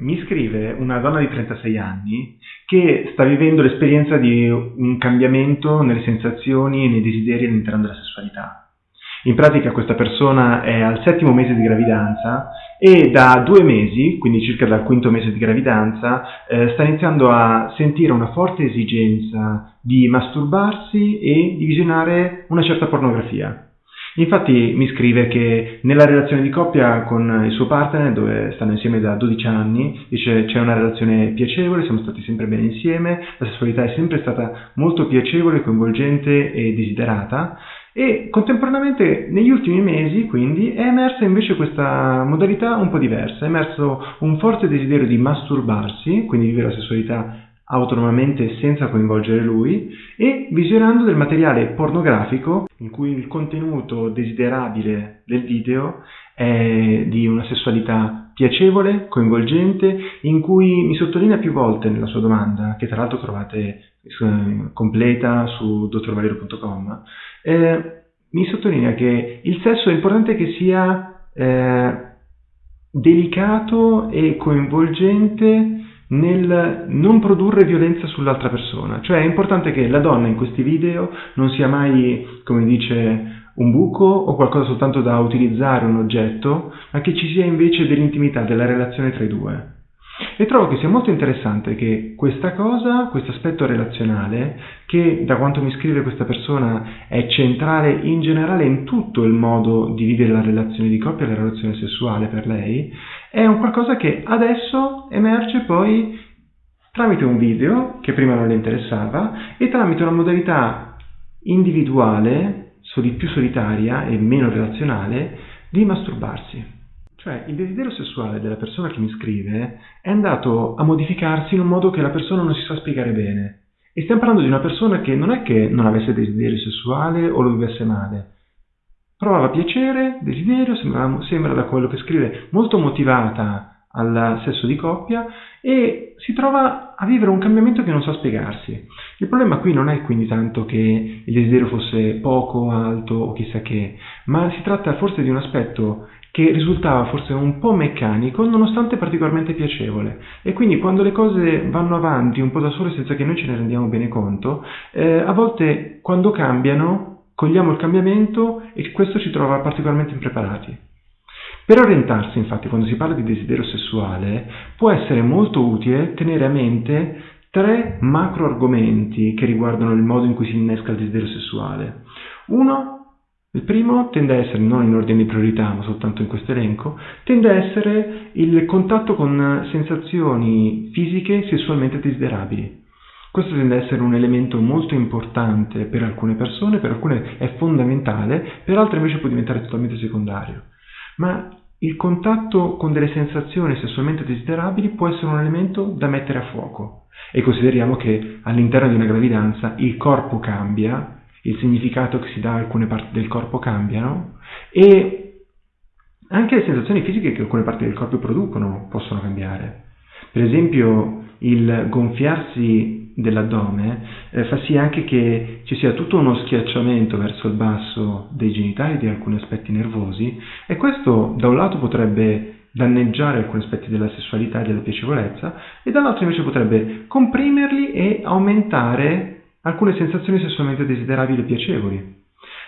Mi scrive una donna di 36 anni che sta vivendo l'esperienza di un cambiamento nelle sensazioni e nei desideri all'interno della sessualità. In pratica questa persona è al settimo mese di gravidanza e da due mesi, quindi circa dal quinto mese di gravidanza, eh, sta iniziando a sentire una forte esigenza di masturbarsi e di visionare una certa pornografia. Infatti mi scrive che nella relazione di coppia con il suo partner, dove stanno insieme da 12 anni, dice c'è una relazione piacevole, siamo stati sempre bene insieme, la sessualità è sempre stata molto piacevole, coinvolgente e desiderata e contemporaneamente negli ultimi mesi quindi è emersa invece questa modalità un po' diversa, è emerso un forte desiderio di masturbarsi, quindi vivere la sessualità autonomamente senza coinvolgere lui e visionando del materiale pornografico in cui il contenuto desiderabile del video è di una sessualità piacevole, coinvolgente, in cui mi sottolinea più volte nella sua domanda, che tra l'altro trovate eh, completa su dottorvalerio.com, eh, mi sottolinea che il sesso è importante che sia eh, delicato e coinvolgente nel non produrre violenza sull'altra persona. Cioè è importante che la donna in questi video non sia mai, come dice, un buco o qualcosa soltanto da utilizzare, un oggetto, ma che ci sia invece dell'intimità, della relazione tra i due. E trovo che sia molto interessante che questa cosa, questo aspetto relazionale, che da quanto mi scrive questa persona è centrale in generale in tutto il modo di vivere la relazione di coppia, la relazione sessuale per lei, è un qualcosa che adesso emerge poi tramite un video che prima non le interessava e tramite una modalità individuale, più solitaria e meno relazionale, di masturbarsi. Cioè, il desiderio sessuale della persona che mi scrive è andato a modificarsi in un modo che la persona non si sa spiegare bene. E stiamo parlando di una persona che non è che non avesse desiderio sessuale o lo vivesse male. Provava piacere, desiderio, sembra, sembra da quello che scrive molto motivata al sesso di coppia e si trova a vivere un cambiamento che non sa spiegarsi. Il problema qui non è quindi tanto che il desiderio fosse poco, alto o chissà che, ma si tratta forse di un aspetto che risultava forse un po' meccanico nonostante particolarmente piacevole e quindi quando le cose vanno avanti un po' da sole senza che noi ce ne rendiamo bene conto, eh, a volte quando cambiano cogliamo il cambiamento e questo ci trova particolarmente impreparati. Per orientarsi, infatti, quando si parla di desiderio sessuale, può essere molto utile tenere a mente tre macro argomenti che riguardano il modo in cui si innesca il desiderio sessuale. Uno il primo tende a essere, non in ordine di priorità, ma soltanto in questo elenco, tende a essere il contatto con sensazioni fisiche sessualmente desiderabili. Questo tende a essere un elemento molto importante per alcune persone, per alcune è fondamentale, per altre invece può diventare totalmente secondario. Ma il contatto con delle sensazioni sessualmente desiderabili può essere un elemento da mettere a fuoco. E consideriamo che all'interno di una gravidanza il corpo cambia, il significato che si dà a alcune parti del corpo cambiano e anche le sensazioni fisiche che alcune parti del corpo producono possono cambiare. Per esempio il gonfiarsi dell'addome eh, fa sì anche che ci sia tutto uno schiacciamento verso il basso dei genitali di alcuni aspetti nervosi e questo da un lato potrebbe danneggiare alcuni aspetti della sessualità e della piacevolezza e dall'altro invece potrebbe comprimerli e aumentare alcune sensazioni sessualmente desiderabili e piacevoli.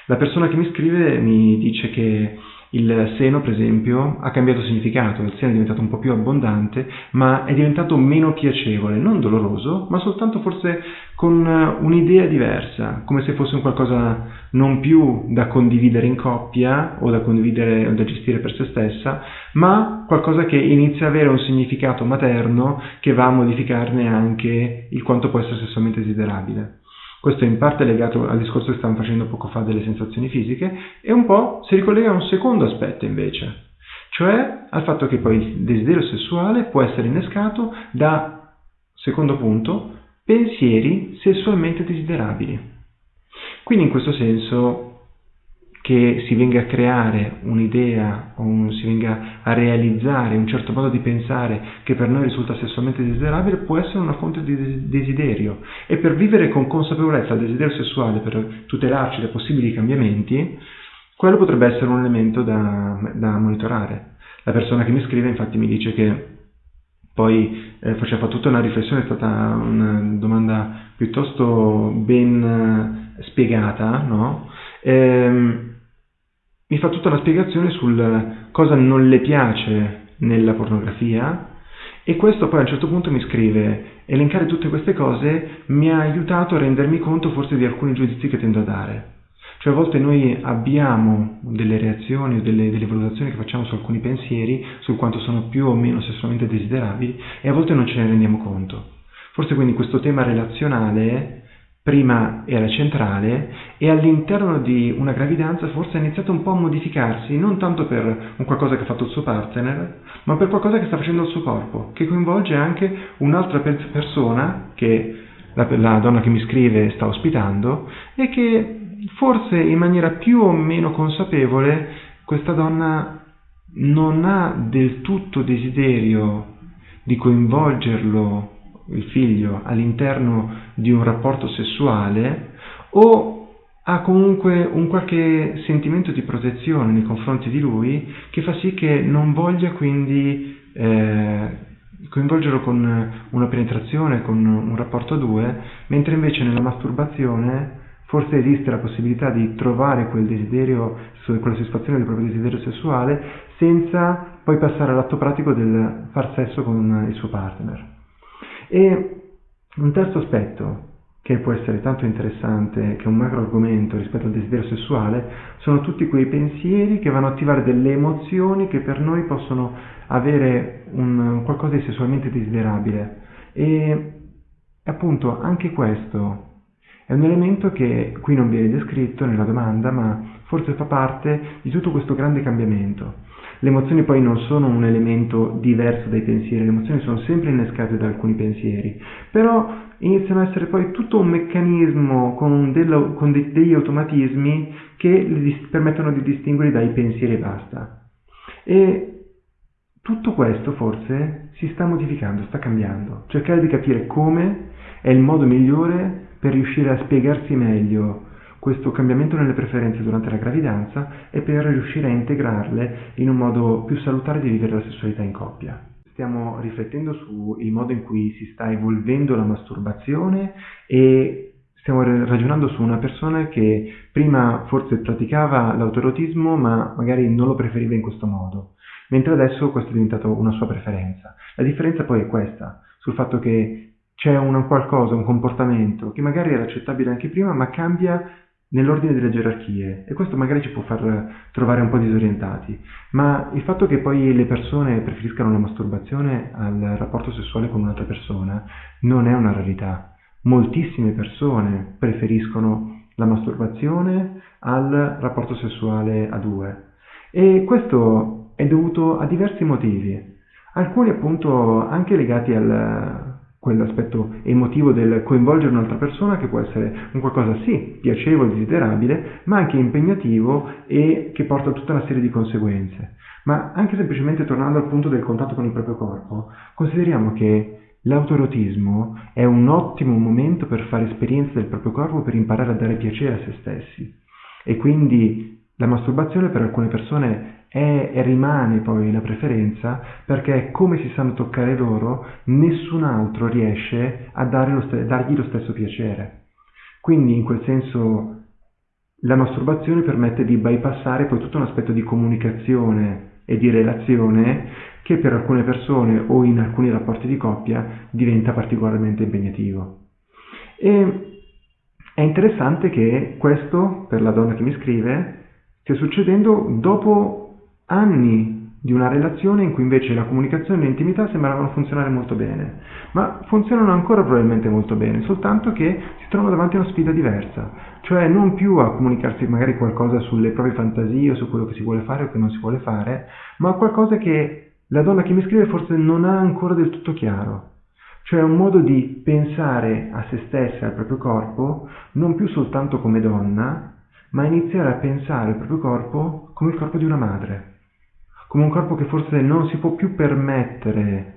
La persona che mi scrive mi dice che il seno, per esempio, ha cambiato significato, il seno è diventato un po' più abbondante, ma è diventato meno piacevole, non doloroso, ma soltanto forse con un'idea diversa, come se fosse un qualcosa non più da condividere in coppia o da condividere o da gestire per se stessa, ma qualcosa che inizia ad avere un significato materno che va a modificarne anche il quanto può essere sessualmente desiderabile. Questo è in parte legato al discorso che stavamo facendo poco fa delle sensazioni fisiche e un po' si ricollega a un secondo aspetto invece, cioè al fatto che poi il desiderio sessuale può essere innescato da, secondo punto, pensieri sessualmente desiderabili. Quindi in questo senso che si venga a creare un'idea o un, si venga a realizzare un certo modo di pensare che per noi risulta sessualmente desiderabile può essere una fonte di desiderio e per vivere con consapevolezza il desiderio sessuale, per tutelarci da possibili cambiamenti, quello potrebbe essere un elemento da, da monitorare. La persona che mi scrive infatti mi dice che poi eh, faceva tutta una riflessione, è stata una domanda piuttosto ben eh, spiegata, no? Ehm, mi fa tutta una spiegazione sul cosa non le piace nella pornografia e questo poi a un certo punto mi scrive elencare tutte queste cose mi ha aiutato a rendermi conto forse di alcuni giudizi che tendo a dare. Cioè a volte noi abbiamo delle reazioni o delle, delle, valutazioni che facciamo su alcuni pensieri, su quanto sono più o meno sessualmente desiderabili e a volte non ce ne rendiamo conto. Forse quindi questo tema relazionale prima era centrale e all'interno di una gravidanza forse ha iniziato un po' a modificarsi, non tanto per un qualcosa che ha fatto il suo partner, ma per qualcosa che sta facendo il suo corpo, che coinvolge anche un'altra persona che la, la donna che mi scrive sta ospitando e che forse in maniera più o meno consapevole questa donna non ha del tutto desiderio di coinvolgerlo, il figlio, all'interno di un rapporto sessuale o ha comunque un qualche sentimento di protezione nei confronti di lui che fa sì che non voglia quindi eh, coinvolgerlo con una penetrazione, con un rapporto a due, mentre invece nella masturbazione Forse esiste la possibilità di trovare quel desiderio, quella soddisfazione del proprio desiderio sessuale senza poi passare all'atto pratico del far sesso con il suo partner. E un terzo aspetto che può essere tanto interessante, che è un macro argomento rispetto al desiderio sessuale, sono tutti quei pensieri che vanno a attivare delle emozioni che per noi possono avere un, qualcosa di sessualmente desiderabile. E appunto anche questo è un elemento che qui non viene descritto nella domanda, ma forse fa parte di tutto questo grande cambiamento. Le emozioni poi non sono un elemento diverso dai pensieri, le emozioni sono sempre innescate da alcuni pensieri, però iniziano a essere poi tutto un meccanismo con, dello, con de, degli automatismi che li permettono di distinguere dai pensieri e basta. E tutto questo forse si sta modificando, sta cambiando. Cercare di capire come è il modo migliore per riuscire a spiegarsi meglio questo cambiamento nelle preferenze durante la gravidanza e per riuscire a integrarle in un modo più salutare di vivere la sessualità in coppia. Stiamo riflettendo sul modo in cui si sta evolvendo la masturbazione e stiamo ragionando su una persona che prima forse praticava l'autoerotismo ma magari non lo preferiva in questo modo, mentre adesso questo è diventato una sua preferenza. La differenza poi è questa, sul fatto che c'è un qualcosa, un comportamento che magari era accettabile anche prima, ma cambia nell'ordine delle gerarchie. E questo magari ci può far trovare un po' disorientati, ma il fatto che poi le persone preferiscano la masturbazione al rapporto sessuale con un'altra persona non è una rarità. Moltissime persone preferiscono la masturbazione al rapporto sessuale a due. E questo è dovuto a diversi motivi, alcuni appunto anche legati al, quell'aspetto emotivo del coinvolgere un'altra persona che può essere un qualcosa sì piacevole, desiderabile, ma anche impegnativo e che porta a tutta una serie di conseguenze. Ma anche semplicemente tornando al punto del contatto con il proprio corpo, consideriamo che l'autoerotismo è un ottimo momento per fare esperienze del proprio corpo per imparare a dare piacere a se stessi. E quindi la masturbazione per alcune persone e rimane poi la preferenza perché come si sanno toccare loro, nessun altro riesce a lo dargli lo stesso piacere. Quindi in quel senso la masturbazione permette di bypassare poi tutto un aspetto di comunicazione e di relazione che per alcune persone o in alcuni rapporti di coppia diventa particolarmente impegnativo. E è interessante che questo, per la donna che mi scrive, stia succedendo dopo anni di una relazione in cui invece la comunicazione e l'intimità sembravano funzionare molto bene, ma funzionano ancora probabilmente molto bene, soltanto che si trovano davanti a una sfida diversa, cioè non più a comunicarsi magari qualcosa sulle proprie fantasie o su quello che si vuole fare o che non si vuole fare, ma qualcosa che la donna che mi scrive forse non ha ancora del tutto chiaro, cioè un modo di pensare a se stessa e al proprio corpo non più soltanto come donna, ma iniziare a pensare al proprio corpo come il corpo di una madre come un corpo che forse non si può più permettere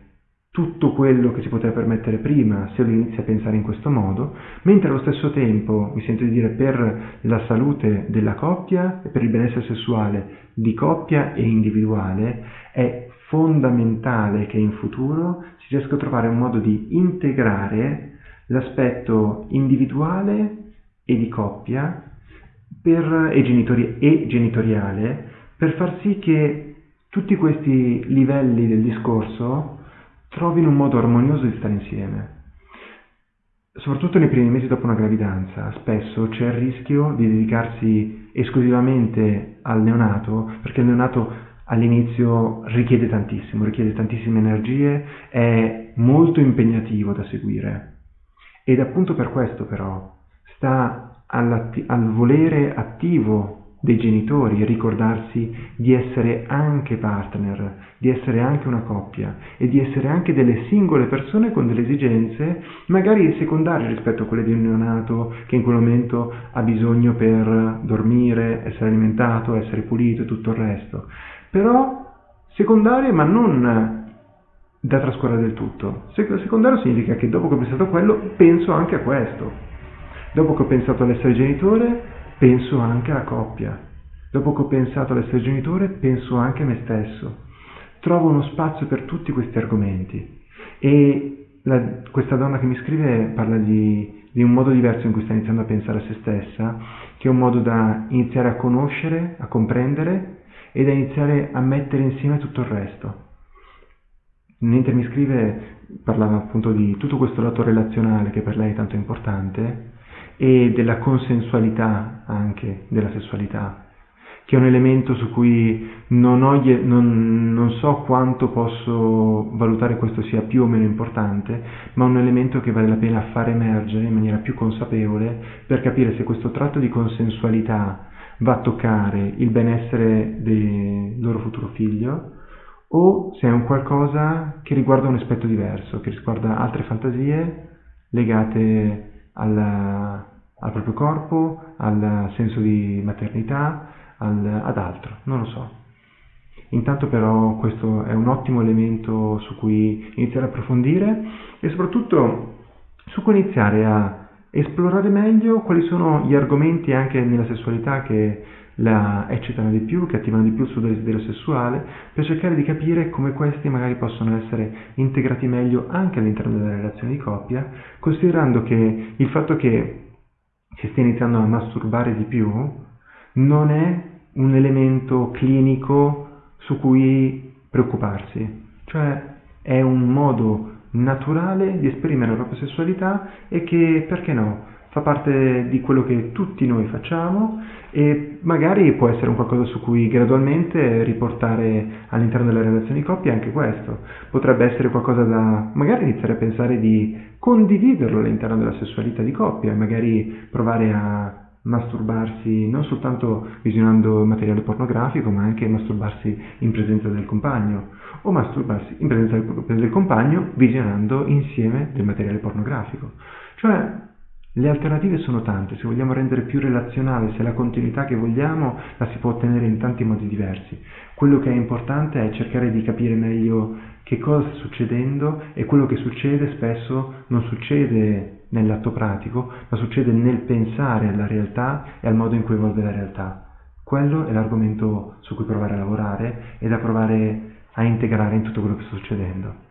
tutto quello che si poteva permettere prima se lo inizia a pensare in questo modo, mentre allo stesso tempo, mi sento di dire, per la salute della coppia e per il benessere sessuale di coppia e individuale è fondamentale che in futuro si riesca a trovare un modo di integrare l'aspetto individuale e di coppia per, e, genitori, e genitoriale per far sì che tutti questi livelli del discorso trovino un modo armonioso di stare insieme. Soprattutto nei primi mesi dopo una gravidanza, spesso c'è il rischio di dedicarsi esclusivamente al neonato, perché il neonato all'inizio richiede tantissimo, richiede tantissime energie, è molto impegnativo da seguire. Ed appunto per questo però sta al volere attivo dei genitori ricordarsi di essere anche partner, di essere anche una coppia e di essere anche delle singole persone con delle esigenze magari secondarie rispetto a quelle di un neonato che in quel momento ha bisogno per dormire, essere alimentato, essere pulito e tutto il resto. Però secondarie ma non da trascurare del tutto. Secondario significa che dopo che ho pensato a quello, penso anche a questo. Dopo che ho pensato all'essere genitore, penso anche alla coppia. Dopo che ho pensato all'essere genitore, penso anche a me stesso. Trovo uno spazio per tutti questi argomenti. E la, questa donna che mi scrive parla di, di un modo diverso in cui sta iniziando a pensare a se stessa, che è un modo da iniziare a conoscere, a comprendere e da iniziare a mettere insieme tutto il resto mentre mi scrive parlava appunto di tutto questo lato relazionale che per lei è tanto importante e della consensualità anche della sessualità, che è un elemento su cui non, ho, non, non, so quanto posso valutare questo sia più o meno importante, ma un elemento che vale la pena far emergere in maniera più consapevole per capire se questo tratto di consensualità va a toccare il benessere del loro futuro figlio o se è un qualcosa che riguarda un aspetto diverso, che riguarda altre fantasie legate alla, al proprio corpo, al senso di maternità, al, ad altro, non lo so. Intanto però questo è un ottimo elemento su cui iniziare a approfondire e soprattutto su cui iniziare a esplorare meglio quali sono gli argomenti anche nella sessualità che la eccitano di più, che attivano di più il suo desiderio sessuale, per cercare di capire come questi magari possono essere integrati meglio anche all'interno della relazione di coppia, considerando che il fatto che si stia iniziando a masturbare di più non è un elemento clinico su cui preoccuparsi, cioè è un modo naturale di esprimere la propria sessualità e che, perché no, fa parte di quello che tutti noi facciamo e magari può essere un qualcosa su cui gradualmente riportare all'interno della relazione di coppia anche questo. Potrebbe essere qualcosa da magari iniziare a pensare di condividerlo all'interno della sessualità di coppia, magari provare a masturbarsi non soltanto visionando materiale pornografico, ma anche masturbarsi in presenza del compagno o masturbarsi in presenza del, del compagno visionando insieme del materiale pornografico. Cioè le alternative sono tante, se vogliamo rendere più relazionale, se la continuità che vogliamo la si può ottenere in tanti modi diversi. Quello che è importante è cercare di capire meglio che cosa sta succedendo e quello che succede spesso non succede nell'atto pratico, ma succede nel pensare alla realtà e al modo in cui evolve la realtà. Quello è l'argomento su cui provare a lavorare e da provare a integrare in tutto quello che sta succedendo.